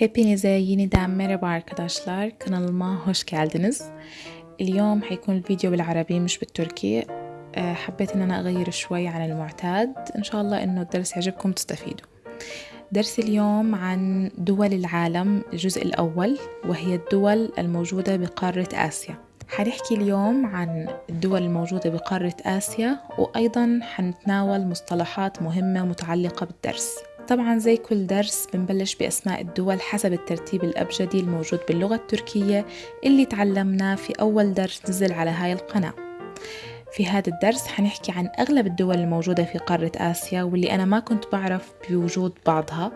Hepinize yeniden merhaba arkadaşlar. Kanalıما hoş geldiniz. اليوم حيكون الفيديو بالعربي مش بالتركي. أه، حبيت إن أنا أغير شوي عن المعتاد. إن شاء الله إنه الدرس يعجبكم تستفيدوا. درس اليوم عن دول العالم الجزء الأول وهي الدول الموجودة بقارة آسيا. حنحكي اليوم عن الدول الموجودة بقارة آسيا وأيضا حنتناول مصطلحات مهمة متعلقة بالدرس. طبعا زي كل درس بنبلش بأسماء الدول حسب الترتيب الأبجدي الموجود باللغة التركية اللي تعلمناه في أول درس نزل على هاي القناة. في هذا الدرس حنحكي عن أغلب الدول الموجودة في قارة آسيا واللي أنا ما كنت بعرف بوجود بعضها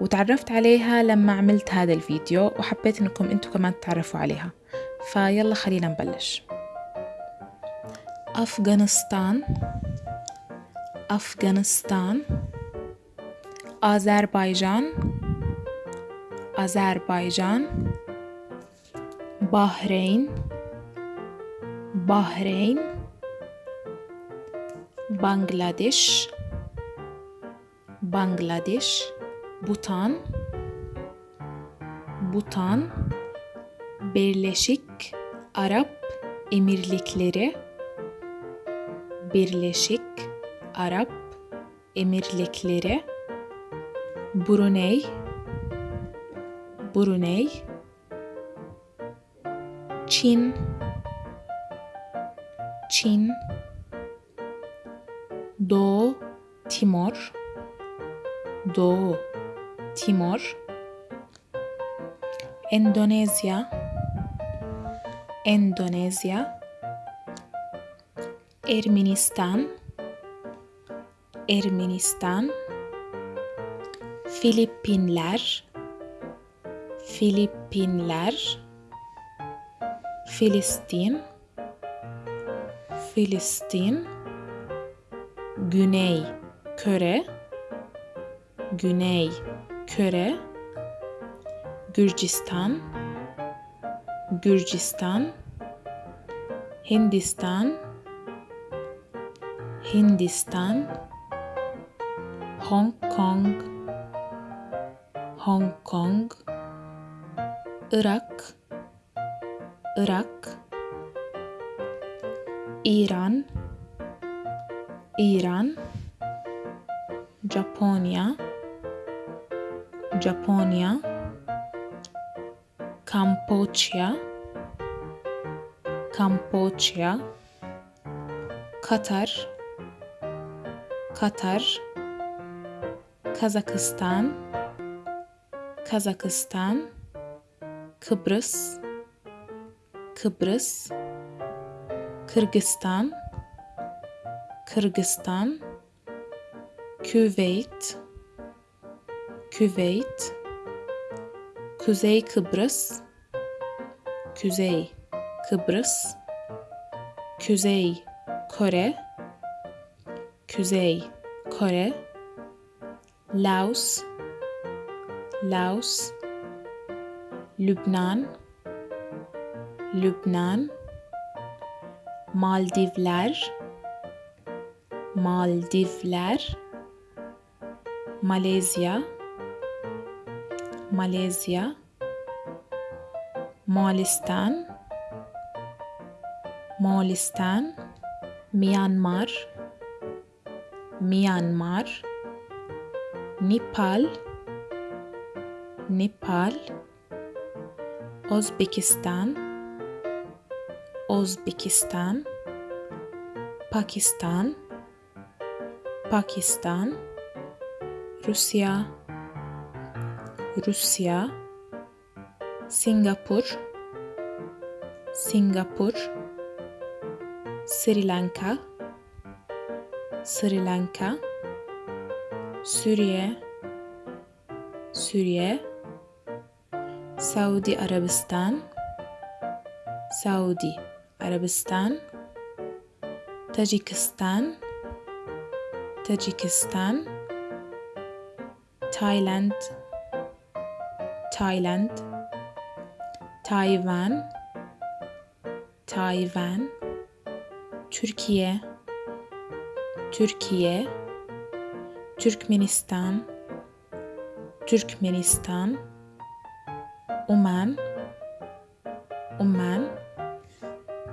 وتعرفت عليها لما عملت هذا الفيديو وحبيت أنكم أنتم كمان تتعرفوا عليها. فيلا خلينا نبلش. أفغانستان. أفغانستان. Azerbaycan, Azerbaycan, Bahreyn, Bahreyn, Bangladeş, Bangladeş, Butan, Butan, Birleşik Arap Emirlikleri, Birleşik Arap Emirlikleri. Brunei. Brunei. Çin. Çin. Doğu Timor. Doğu Timor. Endonezya. Endonezya. Ermenistan. Ermenistan Filipinler Filipinler Filistin Filistin Güney Köre Güney Köre Gürcistan Gürcistan Hindistan Hindistan Hong Kong Hong Kong Irak Irak İran İran Japonya Japonya Kamboçya Kamboçya Qatar, Qatar, Kazakistan Kazakistan Kıbrıs Kıbrıs Kırgızistan Kırgızistan Küveyt Küveyt Kuzey Kıbrıs Kuzey Kıbrıs Kuzey Kore Kuzey Kore Laos Laos Lübnan Lübnan Maldivler Maldivler Malezya Malezya Moğolistan Moğolistan Myanmar Myanmar Nepal Nepal Özbekistan Özbekistan Pakistan Pakistan Rusya Rusya Singapur Singapur Sri Lanka Sri Lanka Suriye Suriye Saudi Arabistan. Saudi Arabistan. Tacikistan. Tacikistan. Thailand Thailand Tayvan. Tayvan. Türkiye. Türkiye. Türkmenistan. Türkmenistan Oman. Oman.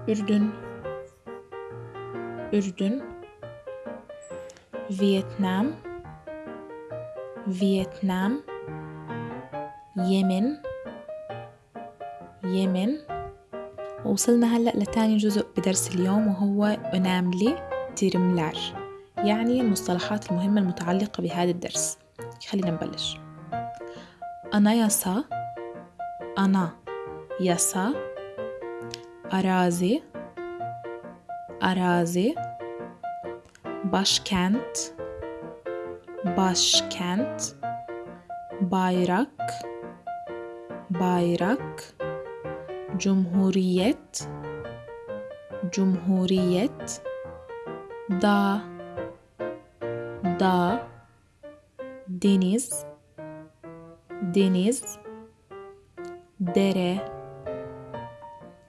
Ürdün. Ürdün. Vietnam. Vietnam. Yemen. يمن وصلنا هلأ لتاني جزء بدرس اليوم وهو أناملي تيرملار يعني المصطلحات المهمة المتعلقة بهذا الدرس. خلينا نبلش. Anayasa ana yasa arazi arazi başkent başkent bayrak bayrak cumhuriyet cumhuriyet dağ dağ deniz deniz dere.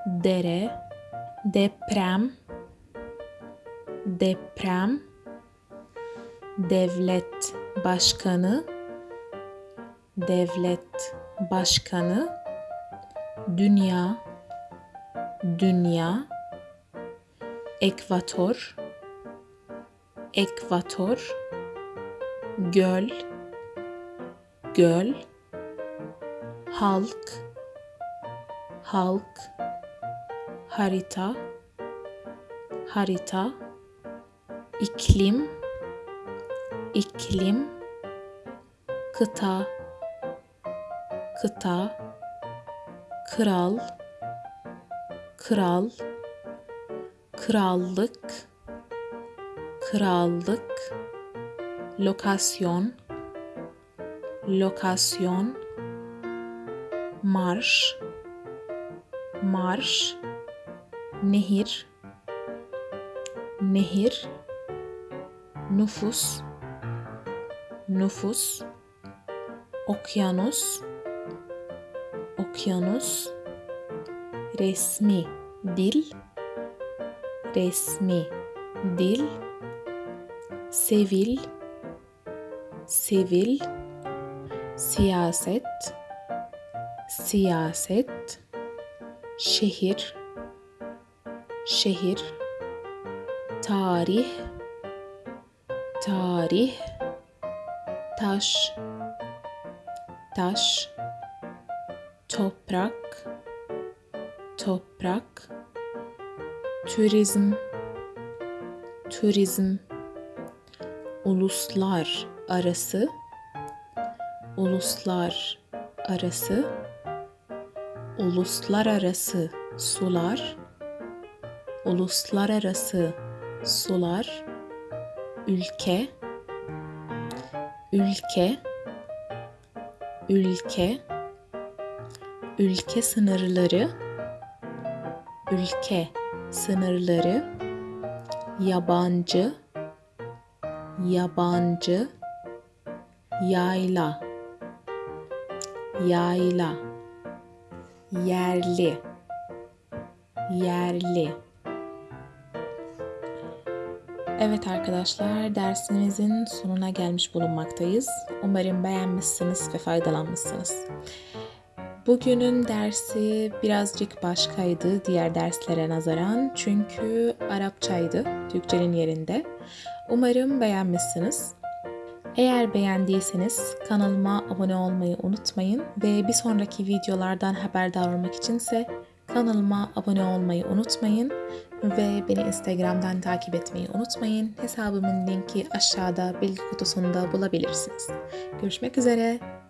Dere. Deprem. Deprem. Devlet başkanı. Devlet başkanı. Dünya. Dünya. Ekvator. Ekvator. Göl. Göl. Halk halk harita harita iklim iklim kıta kıta kral kral krallık krallık lokasyon lokasyon marş marş nehir nehir nüfus nüfus okyanus okyanus resmi dil resmi dil sevil sivil siyaset siyaset şehir şehir tarih tarih taş taş toprak toprak turizm turizm uluslar arası uluslar arası uluslararası sular uluslararası sular ülke ülke ülke ülke sınırları ülke sınırları yabancı yabancı yayla yayla yerli yerli Evet arkadaşlar dersimizin sonuna gelmiş bulunmaktayız. Umarım beğenmişsiniz ve faydalanmışsınız. Bugünün dersi birazcık başkaydı diğer derslere nazaran çünkü Arapçaydı Türkçenin yerinde. Umarım beğenmişsiniz. Eğer beğendiyseniz kanalıma abone olmayı unutmayın ve bir sonraki videolardan haberdar olmak içinse kanalıma abone olmayı unutmayın ve beni Instagram'dan takip etmeyi unutmayın. Hesabımın linki aşağıda bilgi kutusunda bulabilirsiniz. Görüşmek üzere.